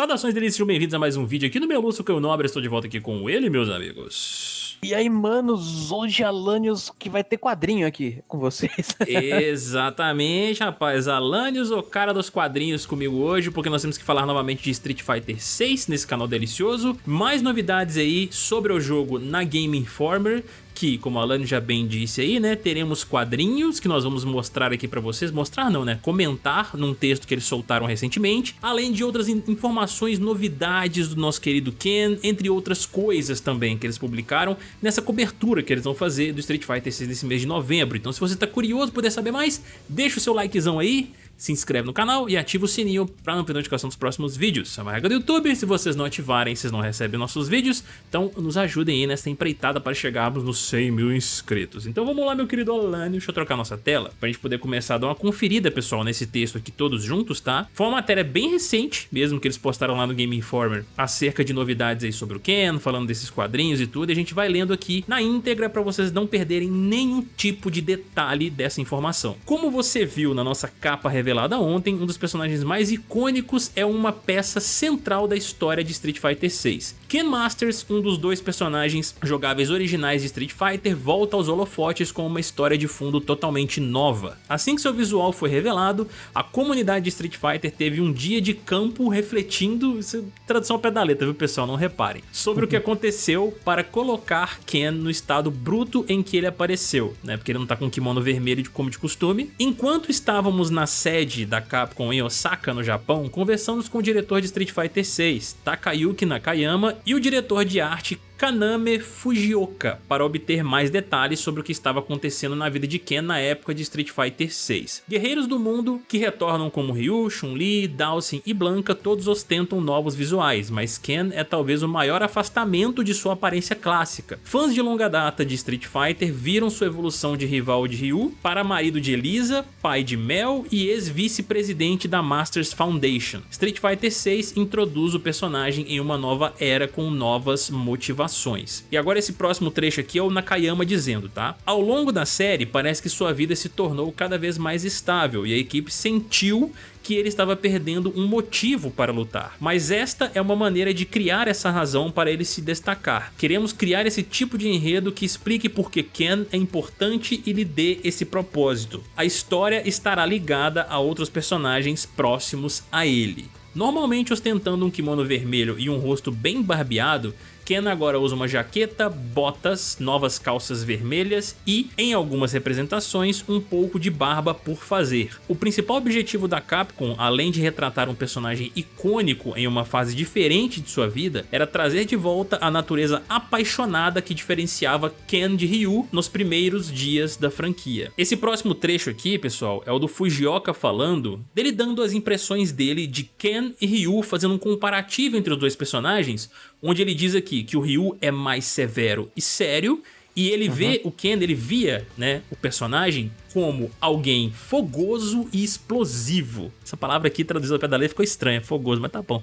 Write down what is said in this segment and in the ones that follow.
Saudações delícias, sejam bem-vindos a mais um vídeo aqui no meu Lúcio, que eu nobre, estou de volta aqui com ele, meus amigos. E aí, manos, hoje Alanios que vai ter quadrinho aqui com vocês. Exatamente, rapaz. Alanios, o cara dos quadrinhos comigo hoje, porque nós temos que falar novamente de Street Fighter 6 nesse canal delicioso. Mais novidades aí sobre o jogo na Game Informer que, como a Alane já bem disse aí, né, teremos quadrinhos que nós vamos mostrar aqui pra vocês, mostrar não, né, comentar num texto que eles soltaram recentemente, além de outras informações, novidades do nosso querido Ken, entre outras coisas também que eles publicaram nessa cobertura que eles vão fazer do Street Fighter 6 nesse mês de novembro. Então se você tá curioso, poder saber mais, deixa o seu likezão aí, se inscreve no canal e ativa o sininho para não perder notificação dos próximos vídeos. É uma regra do YouTube, se vocês não ativarem, vocês não recebem nossos vídeos, então nos ajudem aí nessa empreitada para chegarmos nos 100 mil inscritos. Então vamos lá, meu querido Alane, deixa eu trocar nossa tela para a gente poder começar a dar uma conferida, pessoal, nesse texto aqui todos juntos, tá? Foi uma matéria bem recente, mesmo que eles postaram lá no Game Informer, acerca de novidades aí sobre o Ken, falando desses quadrinhos e tudo, e a gente vai lendo aqui na íntegra para vocês não perderem nenhum tipo de detalhe dessa informação. Como você viu na nossa capa revelada revelada ontem, um dos personagens mais icônicos é uma peça central da história de Street Fighter 6. Ken Masters, um dos dois personagens jogáveis originais de Street Fighter, volta aos holofotes com uma história de fundo totalmente nova. Assim que seu visual foi revelado, a comunidade de Street Fighter teve um dia de campo refletindo, isso é tradução ao pé da letra, viu pessoal, não reparem, sobre o que aconteceu para colocar Ken no estado bruto em que ele apareceu, né, porque ele não tá com kimono vermelho como de costume. Enquanto estávamos na sede da Capcom em Osaka, no Japão, conversamos com o diretor de Street Fighter 6, Takayuki Nakayama, e o diretor de arte Kaname Fujioka para obter mais detalhes sobre o que estava acontecendo na vida de Ken na época de Street Fighter 6. Guerreiros do mundo que retornam como Ryu, Chun-Li, Dhalsim e Blanka todos ostentam novos visuais, mas Ken é talvez o maior afastamento de sua aparência clássica. Fãs de longa data de Street Fighter viram sua evolução de rival de Ryu para marido de Elisa, pai de Mel e ex-vice-presidente da Masters Foundation. Street Fighter 6 introduz o personagem em uma nova era com novas motivações ações. E agora esse próximo trecho aqui é o Nakayama dizendo, tá? Ao longo da série, parece que sua vida se tornou cada vez mais estável e a equipe sentiu que ele estava perdendo um motivo para lutar. Mas esta é uma maneira de criar essa razão para ele se destacar. Queremos criar esse tipo de enredo que explique por que Ken é importante e lhe dê esse propósito. A história estará ligada a outros personagens próximos a ele. Normalmente ostentando um kimono vermelho e um rosto bem barbeado, Ken agora usa uma jaqueta, botas, novas calças vermelhas e, em algumas representações, um pouco de barba por fazer. O principal objetivo da Capcom, além de retratar um personagem icônico em uma fase diferente de sua vida, era trazer de volta a natureza apaixonada que diferenciava Ken de Ryu nos primeiros dias da franquia. Esse próximo trecho aqui, pessoal, é o do Fujioka falando, dele dando as impressões dele de Ken e Ryu, fazendo um comparativo entre os dois personagens, onde ele diz aqui que o Ryu é mais severo e sério e ele uhum. vê o Ken, ele via, né, o personagem como alguém fogoso e explosivo. Essa palavra aqui traduzida da letra ficou estranha, fogoso, mas tá bom.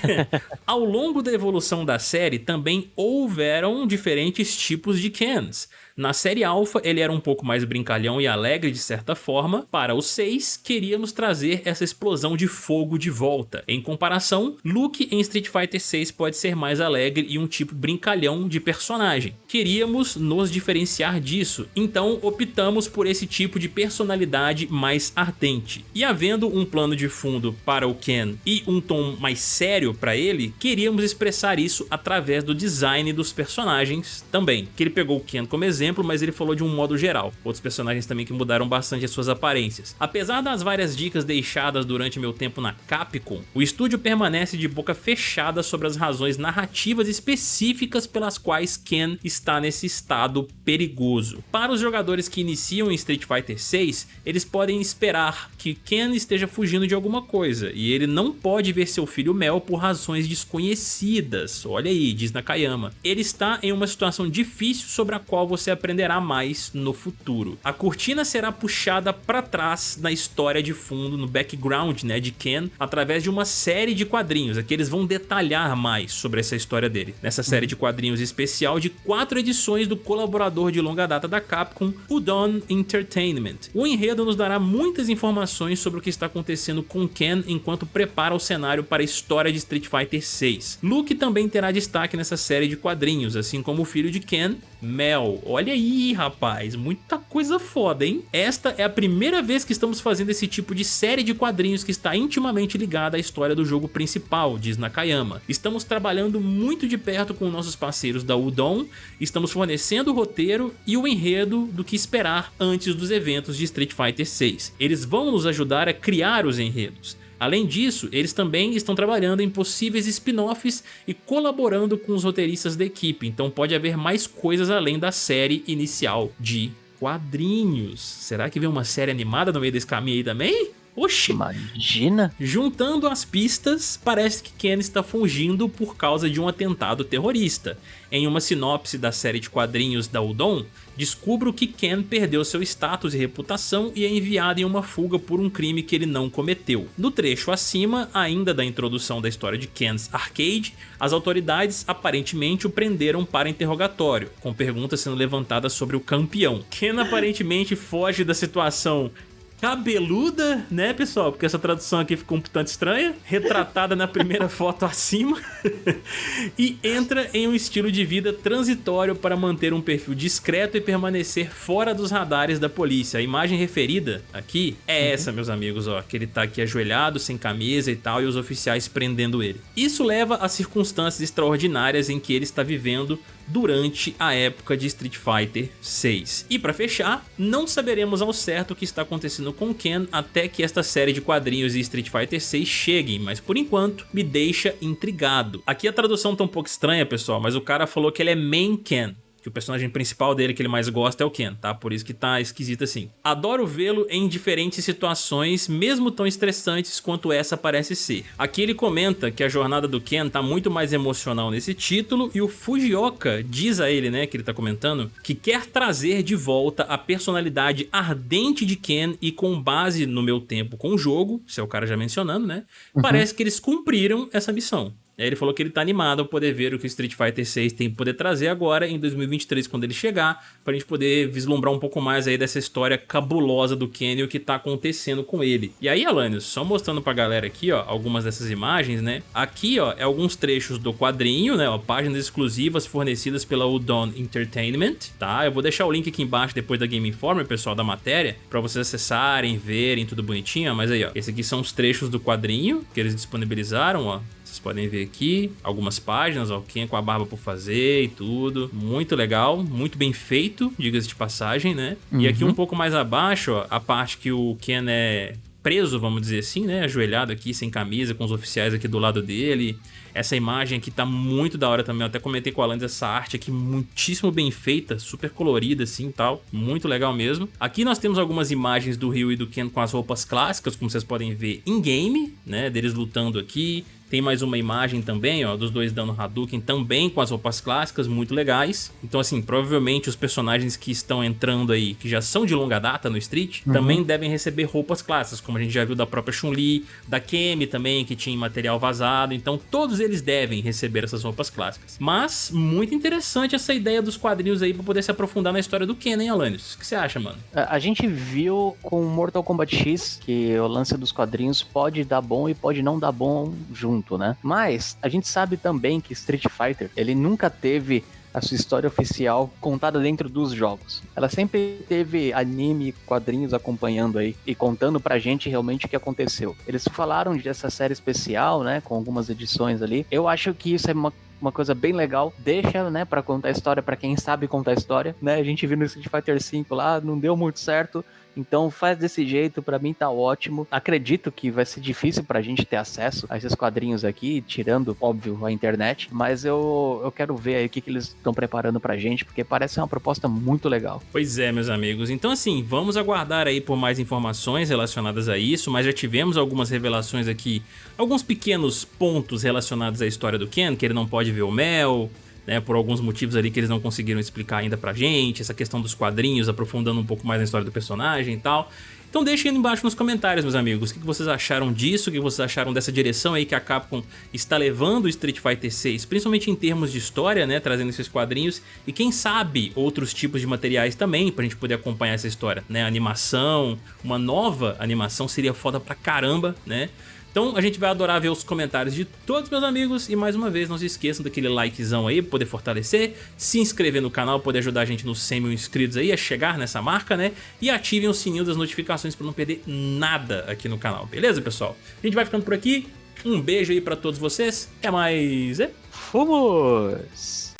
Ao longo da evolução da série também houveram diferentes tipos de Kens. Na série Alpha ele era um pouco mais brincalhão e alegre de certa forma, para o 6 queríamos trazer essa explosão de fogo de volta. Em comparação, Luke em Street Fighter 6 pode ser mais alegre e um tipo brincalhão de personagem. Queríamos nos diferenciar disso, então optamos por esse tipo de personalidade mais ardente. E havendo um plano de fundo para o Ken e um tom mais sério para ele, queríamos expressar isso através do design dos personagens também, que ele pegou o Ken como exemplo exemplo, mas ele falou de um modo geral. Outros personagens também que mudaram bastante as suas aparências. Apesar das várias dicas deixadas durante meu tempo na Capcom, o estúdio permanece de boca fechada sobre as razões narrativas específicas pelas quais Ken está nesse estado perigoso. Para os jogadores que iniciam em Street Fighter 6, eles podem esperar que Ken esteja fugindo de alguma coisa, e ele não pode ver seu filho Mel por razões desconhecidas. Olha aí, diz Nakayama. Ele está em uma situação difícil sobre a qual você aprenderá mais no futuro. A cortina será puxada para trás na história de fundo, no background né, de Ken, através de uma série de quadrinhos. Aqui eles vão detalhar mais sobre essa história dele. Nessa série de quadrinhos especial de quatro edições do colaborador de longa data da Capcom, o Dawn Entertainment. O enredo nos dará muitas informações sobre o que está acontecendo com Ken enquanto prepara o cenário para a história de Street Fighter 6. Luke também terá destaque nessa série de quadrinhos, assim como o filho de Ken, Mel. Olha aí, rapaz, muita coisa foda, hein? Esta é a primeira vez que estamos fazendo esse tipo de série de quadrinhos que está intimamente ligada à história do jogo principal, diz Nakayama. Estamos trabalhando muito de perto com nossos parceiros da Udon, estamos fornecendo o roteiro e o enredo do que esperar antes dos eventos de Street Fighter 6. Eles vão nos ajudar a criar os enredos. Além disso, eles também estão trabalhando em possíveis spin-offs e colaborando com os roteiristas da equipe, então pode haver mais coisas além da série inicial de quadrinhos. Será que vem uma série animada no meio desse caminho aí também? Oxi! Imagina! Juntando as pistas, parece que Ken está fugindo por causa de um atentado terrorista. Em uma sinopse da série de quadrinhos da Udon, descubro que Ken perdeu seu status e reputação e é enviado em uma fuga por um crime que ele não cometeu. No trecho acima, ainda da introdução da história de Ken's Arcade, as autoridades aparentemente o prenderam para interrogatório, com perguntas sendo levantadas sobre o campeão. Ken aparentemente foge da situação cabeluda, né, pessoal? Porque essa tradução aqui ficou um tanto estranha. Retratada na primeira foto acima. e entra em um estilo de vida transitório para manter um perfil discreto e permanecer fora dos radares da polícia. A imagem referida aqui é essa, meus amigos, ó. Que ele tá aqui ajoelhado, sem camisa e tal, e os oficiais prendendo ele. Isso leva a circunstâncias extraordinárias em que ele está vivendo durante a época de Street Fighter 6. E para fechar, não saberemos ao certo o que está acontecendo com Ken até que esta série de quadrinhos de Street Fighter 6 cheguem, mas por enquanto me deixa intrigado. Aqui a tradução tá um pouco estranha, pessoal, mas o cara falou que ele é Main Ken, que o personagem principal dele que ele mais gosta é o Ken, tá? Por isso que tá esquisito assim. Adoro vê-lo em diferentes situações, mesmo tão estressantes quanto essa parece ser. Aqui ele comenta que a jornada do Ken tá muito mais emocional nesse título e o Fujioka diz a ele, né, que ele tá comentando, que quer trazer de volta a personalidade ardente de Ken e com base no meu tempo com o jogo, se é o cara já mencionando, né, uhum. parece que eles cumpriram essa missão. Ele falou que ele tá animado a poder ver o que o Street Fighter 6 tem poder trazer agora em 2023 quando ele chegar, pra gente poder vislumbrar um pouco mais aí dessa história cabulosa do Kenny e o que tá acontecendo com ele. E aí, Alanios, só mostrando pra galera aqui, ó, algumas dessas imagens, né? Aqui, ó, é alguns trechos do quadrinho, né, ó, páginas exclusivas fornecidas pela Udon Entertainment, tá? Eu vou deixar o link aqui embaixo depois da Game Informer, pessoal, da matéria, pra vocês acessarem, verem tudo bonitinho, mas aí, ó, esse aqui são os trechos do quadrinho que eles disponibilizaram, ó, vocês podem ver aqui algumas páginas, ó, quem é com a barba por fazer e tudo. Muito legal, muito bem feito, diga-se de passagem, né? Uhum. E aqui um pouco mais abaixo, ó, a parte que o Ken é preso, vamos dizer assim, né? Ajoelhado aqui, sem camisa, com os oficiais aqui do lado dele. Essa imagem aqui tá muito da hora também. Eu até comentei com o Alan essa arte aqui muitíssimo bem feita, super colorida assim e tal. Muito legal mesmo. Aqui nós temos algumas imagens do Ryu e do Ken com as roupas clássicas, como vocês podem ver em game, né? Deles lutando aqui. Tem mais uma imagem também, ó, dos dois dando Hadouken, também com as roupas clássicas, muito legais. Então, assim, provavelmente os personagens que estão entrando aí, que já são de longa data no Street, uhum. também devem receber roupas clássicas, como a gente já viu da própria Chun-Li, da Kemi também, que tinha material vazado. Então, todos eles devem receber essas roupas clássicas. Mas, muito interessante essa ideia dos quadrinhos aí pra poder se aprofundar na história do Ken, hein, Alanis? O que você acha, mano? A gente viu com Mortal Kombat X que o lance dos quadrinhos pode dar bom e pode não dar bom junto né? Mas a gente sabe também que Street Fighter, ele nunca teve a sua história oficial contada dentro dos jogos. Ela sempre teve anime, quadrinhos acompanhando aí e contando pra gente realmente o que aconteceu. Eles falaram dessa série especial, né, com algumas edições ali. Eu acho que isso é uma uma coisa bem legal. Deixa, né, para contar a história para quem sabe contar a história, né? A gente viu no Street Fighter V lá, não deu muito certo. Então faz desse jeito, para mim tá ótimo. Acredito que vai ser difícil pra gente ter acesso a esses quadrinhos aqui, tirando, óbvio, a internet, mas eu, eu quero ver aí o que, que eles estão preparando pra gente, porque parece uma proposta muito legal. Pois é, meus amigos. Então assim, vamos aguardar aí por mais informações relacionadas a isso, mas já tivemos algumas revelações aqui, alguns pequenos pontos relacionados à história do Ken, que ele não pode ver o Mel, né, por alguns motivos ali que eles não conseguiram explicar ainda pra gente, essa questão dos quadrinhos, aprofundando um pouco mais na história do personagem e tal. Então deixem aí embaixo nos comentários, meus amigos, o que vocês acharam disso, o que vocês acharam dessa direção aí que a Capcom está levando o Street Fighter 6, principalmente em termos de história, né, trazendo esses quadrinhos, e quem sabe outros tipos de materiais também, pra gente poder acompanhar essa história, né, animação, uma nova animação seria foda pra caramba, né, então a gente vai adorar ver os comentários de todos meus amigos e mais uma vez não se esqueçam daquele likezão aí poder fortalecer, se inscrever no canal, poder ajudar a gente nos 100 mil inscritos aí a chegar nessa marca, né? E ativem o sininho das notificações para não perder nada aqui no canal, beleza pessoal? A gente vai ficando por aqui, um beijo aí para todos vocês, até mais! Fomos!